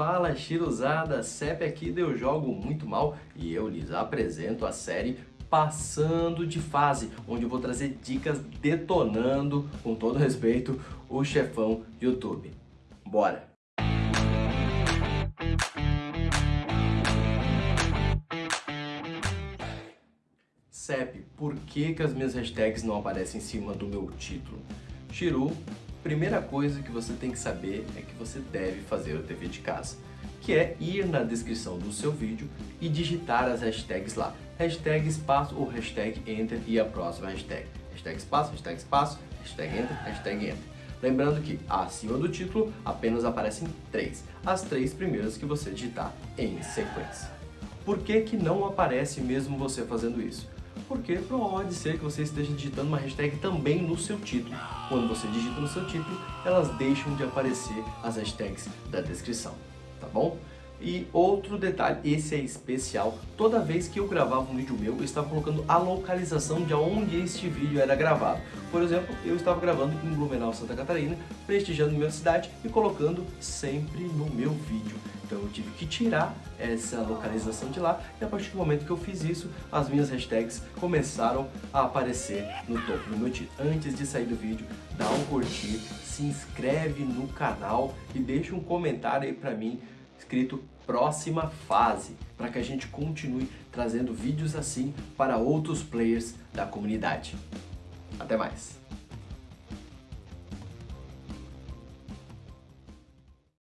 Fala Chiruzada, CEP aqui Eu Jogo Muito Mal e eu lhes apresento a série Passando de Fase, onde eu vou trazer dicas detonando, com todo respeito, o chefão YouTube. Bora! CEP, por que, que as minhas hashtags não aparecem em cima do meu título? Chiru, primeira coisa que você tem que saber é que você deve fazer o dever de casa, que é ir na descrição do seu vídeo e digitar as hashtags lá. Hashtag espaço ou hashtag enter e a próxima hashtag. Hashtag espaço, hashtag espaço, hashtag enter, hashtag enter. Lembrando que acima do título apenas aparecem três, as três primeiras que você digitar em sequência. Por que, que não aparece mesmo você fazendo isso? Porque pode ser que você esteja digitando uma hashtag também no seu título. Quando você digita no seu título, elas deixam de aparecer as hashtags da descrição, tá bom? E outro detalhe, esse é especial, toda vez que eu gravava um vídeo meu, eu estava colocando a localização de onde este vídeo era gravado. Por exemplo, eu estava gravando em Blumenau, Santa Catarina, prestigiando minha cidade e colocando sempre no meu vídeo. Tive que tirar essa localização de lá e a partir do momento que eu fiz isso, as minhas hashtags começaram a aparecer no topo do meu título. Antes de sair do vídeo, dá um curtir, se inscreve no canal e deixa um comentário aí pra mim escrito próxima fase, para que a gente continue trazendo vídeos assim para outros players da comunidade. Até mais!